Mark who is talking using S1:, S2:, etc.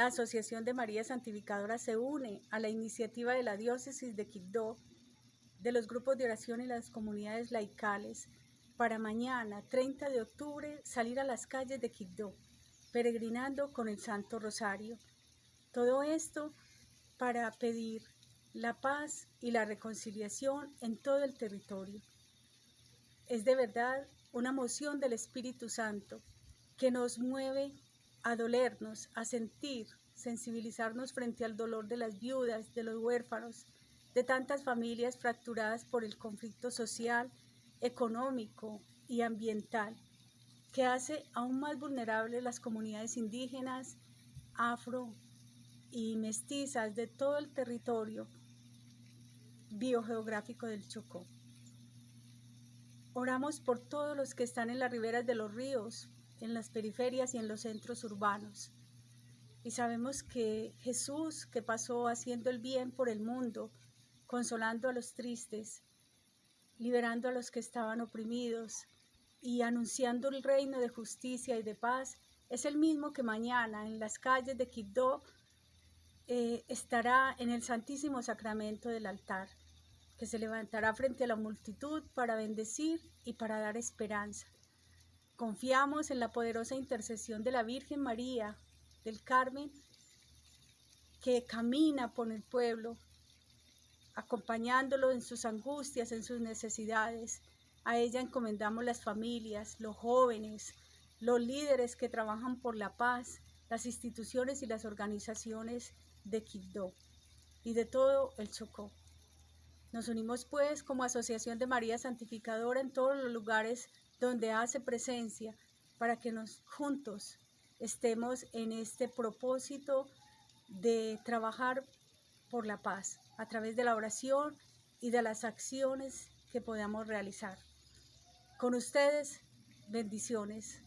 S1: La Asociación de María Santificadora se une a la iniciativa de la diócesis de Quibdó, de los grupos de oración y las comunidades laicales, para mañana, 30 de octubre, salir a las calles de Quibdó, peregrinando con el Santo Rosario. Todo esto para pedir la paz y la reconciliación en todo el territorio. Es de verdad una moción del Espíritu Santo que nos mueve a dolernos, a sentir, sensibilizarnos frente al dolor de las viudas, de los huérfanos, de tantas familias fracturadas por el conflicto social, económico y ambiental, que hace aún más vulnerables las comunidades indígenas, afro y mestizas de todo el territorio biogeográfico del Chocó. Oramos por todos los que están en las riberas de los ríos, en las periferias y en los centros urbanos. Y sabemos que Jesús, que pasó haciendo el bien por el mundo, consolando a los tristes, liberando a los que estaban oprimidos y anunciando el reino de justicia y de paz, es el mismo que mañana en las calles de Quibdó eh, estará en el Santísimo Sacramento del altar, que se levantará frente a la multitud para bendecir y para dar esperanza. Confiamos en la poderosa intercesión de la Virgen María del Carmen, que camina por el pueblo, acompañándolo en sus angustias, en sus necesidades. A ella encomendamos las familias, los jóvenes, los líderes que trabajan por la paz, las instituciones y las organizaciones de Quibdó y de todo el Chocó. Nos unimos pues como Asociación de María Santificadora en todos los lugares donde hace presencia para que nos juntos estemos en este propósito de trabajar por la paz a través de la oración y de las acciones que podamos realizar. Con ustedes, bendiciones.